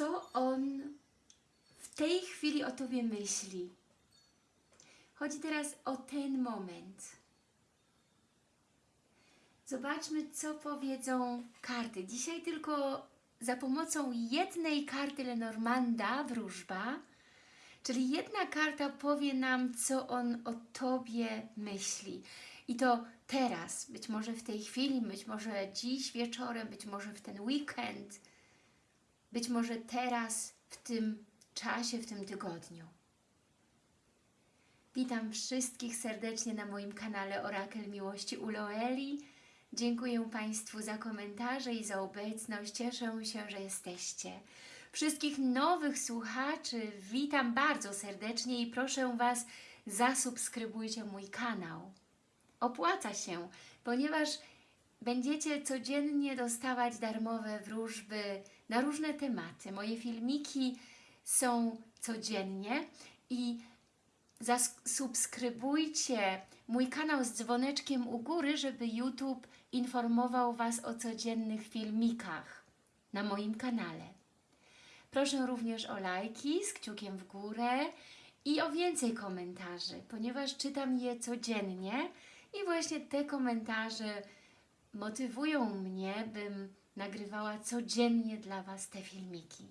co On w tej chwili o Tobie myśli. Chodzi teraz o ten moment. Zobaczmy, co powiedzą karty. Dzisiaj tylko za pomocą jednej karty Lenormanda, wróżba, czyli jedna karta powie nam, co on o Tobie myśli. I to teraz, być może w tej chwili, być może dziś wieczorem, być może w ten weekend, być może teraz, w tym czasie, w tym tygodniu. Witam wszystkich serdecznie na moim kanale Orakel Miłości u Loeli. Dziękuję Państwu za komentarze i za obecność. Cieszę się, że jesteście. Wszystkich nowych słuchaczy witam bardzo serdecznie i proszę Was, zasubskrybujcie mój kanał. Opłaca się, ponieważ będziecie codziennie dostawać darmowe wróżby na różne tematy. Moje filmiki są codziennie i zasubskrybujcie mój kanał z dzwoneczkiem u góry, żeby YouTube informował Was o codziennych filmikach na moim kanale. Proszę również o lajki z kciukiem w górę i o więcej komentarzy, ponieważ czytam je codziennie i właśnie te komentarze motywują mnie, bym nagrywała codziennie dla Was te filmiki.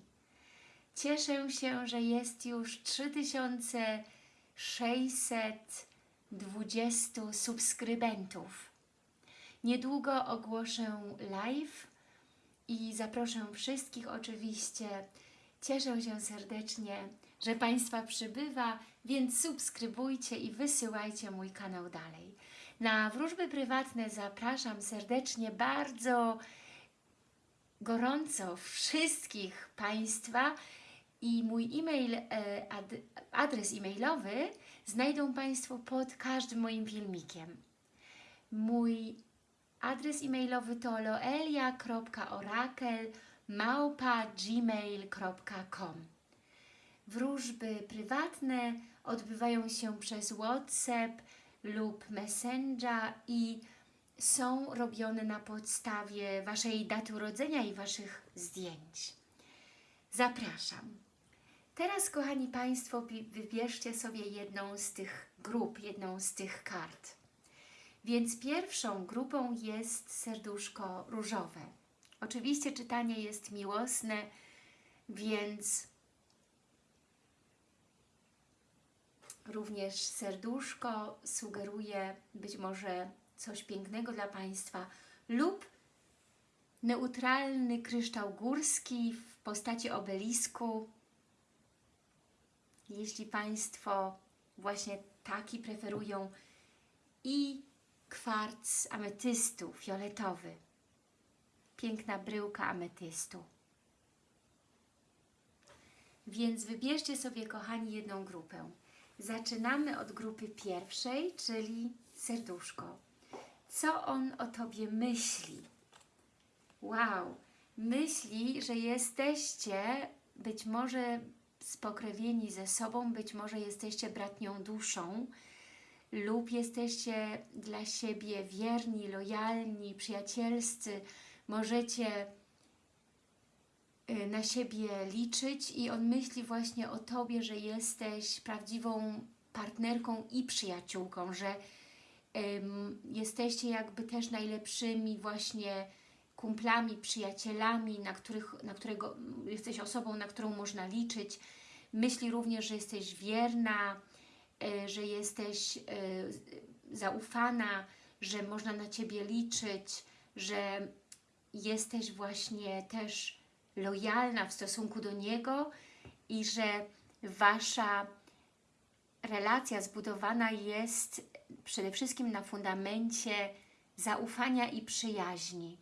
Cieszę się, że jest już 3620 subskrybentów. Niedługo ogłoszę live i zaproszę wszystkich oczywiście. Cieszę się serdecznie, że Państwa przybywa, więc subskrybujcie i wysyłajcie mój kanał dalej. Na wróżby prywatne zapraszam serdecznie bardzo gorąco wszystkich Państwa i mój e-mail, adres e-mailowy znajdą Państwo pod każdym moim filmikiem. Mój adres e-mailowy to loelia.orakel.gmail.com Wróżby prywatne odbywają się przez WhatsApp lub Messenger i są robione na podstawie Waszej daty urodzenia i Waszych zdjęć. Zapraszam. Teraz, kochani Państwo, wybierzcie sobie jedną z tych grup, jedną z tych kart. Więc pierwszą grupą jest serduszko różowe. Oczywiście czytanie jest miłosne, więc również serduszko sugeruje być może coś pięknego dla Państwa lub neutralny kryształ górski w postaci obelisku. Jeśli Państwo właśnie taki preferują i kwarc ametystu fioletowy. Piękna bryłka ametystu. Więc wybierzcie sobie, kochani, jedną grupę. Zaczynamy od grupy pierwszej, czyli serduszko. Co on o Tobie myśli? Wow! Myśli, że jesteście być może spokrewieni ze sobą, być może jesteście bratnią duszą lub jesteście dla siebie wierni, lojalni, przyjacielscy. Możecie y, na siebie liczyć i on myśli właśnie o Tobie, że jesteś prawdziwą partnerką i przyjaciółką, że jesteście jakby też najlepszymi właśnie kumplami, przyjacielami, na, których, na którego jesteś osobą, na którą można liczyć. Myśli również, że jesteś wierna, e, że jesteś e, zaufana, że można na Ciebie liczyć, że jesteś właśnie też lojalna w stosunku do Niego i że Wasza relacja zbudowana jest przede wszystkim na fundamencie zaufania i przyjaźni.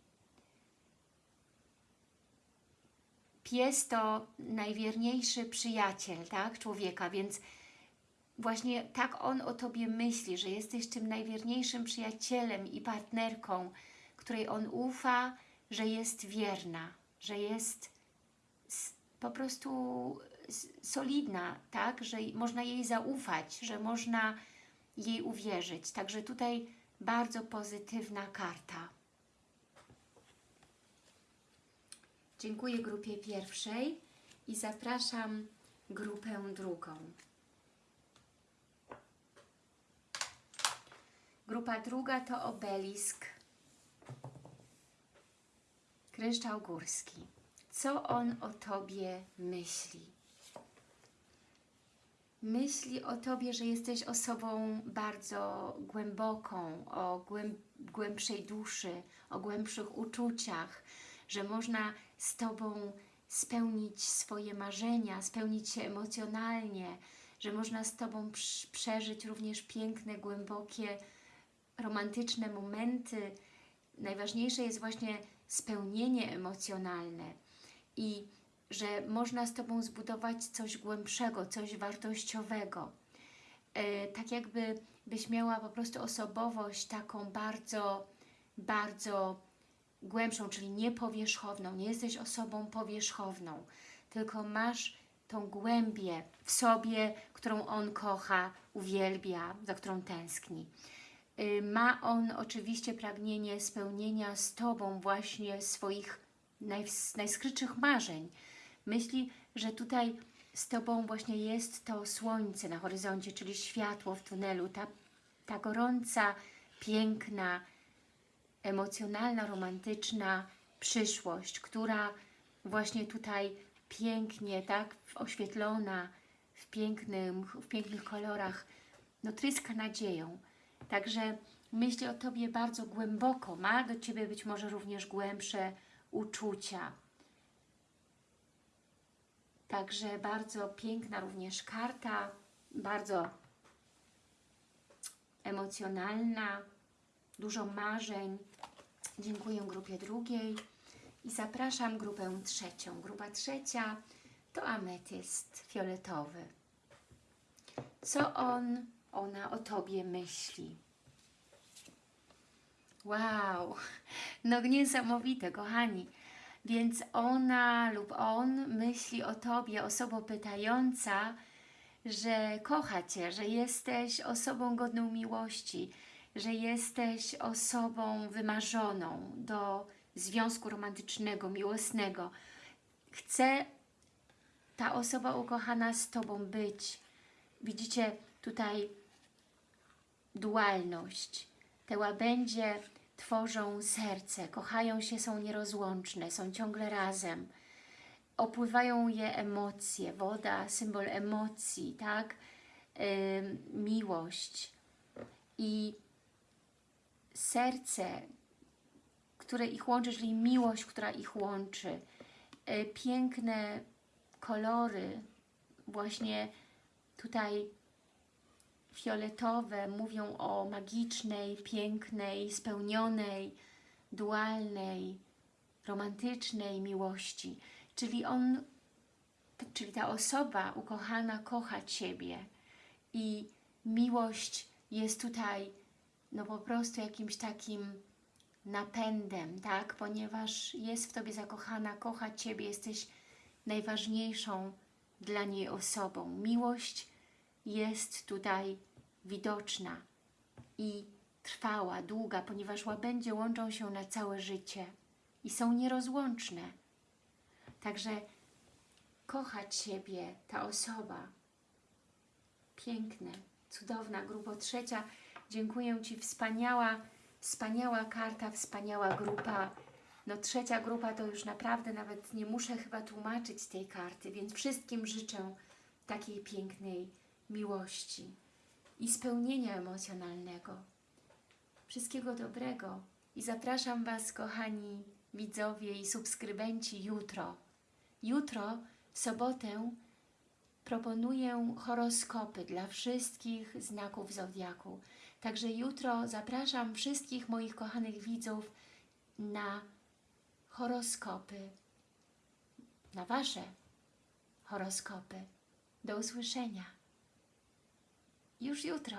Pies to najwierniejszy przyjaciel tak, człowieka, więc właśnie tak on o Tobie myśli, że jesteś tym najwierniejszym przyjacielem i partnerką, której on ufa, że jest wierna, że jest po prostu solidna, tak, że można jej zaufać, że można jej uwierzyć. Także tutaj bardzo pozytywna karta. Dziękuję grupie pierwszej I zapraszam grupę drugą. Grupa druga to obelisk. Kryształ górski. Co on o Tobie myśli? Myśli o Tobie, że jesteś osobą bardzo głęboką, o głęb głębszej duszy, o głębszych uczuciach, że można z Tobą spełnić swoje marzenia, spełnić się emocjonalnie, że można z Tobą przeżyć również piękne, głębokie, romantyczne momenty. Najważniejsze jest właśnie spełnienie emocjonalne i że można z Tobą zbudować coś głębszego, coś wartościowego. E, tak jakby byś miała po prostu osobowość taką bardzo, bardzo głębszą, czyli niepowierzchowną. Nie jesteś osobą powierzchowną, tylko masz tą głębię w sobie, którą on kocha, uwielbia, za którą tęskni. Y, ma on oczywiście pragnienie spełnienia z Tobą właśnie swoich naj, najskrytszych marzeń. Myśli, że tutaj z Tobą właśnie jest to słońce na horyzoncie, czyli światło w tunelu, ta, ta gorąca, piękna, emocjonalna, romantyczna przyszłość, która właśnie tutaj pięknie, tak, oświetlona, w, pięknym, w pięknych kolorach, no tryska nadzieją. Także myśli o Tobie bardzo głęboko, ma do Ciebie być może również głębsze uczucia. Także bardzo piękna również karta, bardzo emocjonalna, dużo marzeń. Dziękuję grupie drugiej i zapraszam grupę trzecią. Grupa trzecia to ametyst fioletowy. Co on, ona o Tobie myśli? Wow, no niesamowite, kochani. Więc ona lub on myśli o Tobie, osoba pytająca, że kocha Cię, że jesteś osobą godną miłości, że jesteś osobą wymarzoną do związku romantycznego, miłosnego. Chce ta osoba ukochana z Tobą być. Widzicie tutaj dualność. Te łabędzie tworzą serce, kochają się, są nierozłączne, są ciągle razem. Opływają je emocje, woda, symbol emocji, tak? Yy, miłość. I serce, które ich łączy, czyli miłość, która ich łączy. Yy, piękne kolory, właśnie tutaj fioletowe mówią o magicznej, pięknej, spełnionej, dualnej, romantycznej miłości. Czyli on, czyli ta osoba ukochana kocha Ciebie i miłość jest tutaj no po prostu jakimś takim napędem, tak? Ponieważ jest w Tobie zakochana, kocha Ciebie, jesteś najważniejszą dla niej osobą. Miłość jest tutaj widoczna i trwała, długa, ponieważ łabędzie łączą się na całe życie i są nierozłączne. Także kochać siebie ta osoba. Piękne, cudowna, grubo trzecia. Dziękuję Ci, wspaniała, wspaniała karta, wspaniała grupa. No trzecia grupa to już naprawdę nawet nie muszę chyba tłumaczyć tej karty, więc wszystkim życzę takiej pięknej miłości i spełnienia emocjonalnego. Wszystkiego dobrego i zapraszam Was, kochani widzowie i subskrybenci, jutro. Jutro, w sobotę, proponuję horoskopy dla wszystkich znaków Zodiaku. Także jutro zapraszam wszystkich moich kochanych widzów na horoskopy, na Wasze horoskopy. Do usłyszenia już jutro.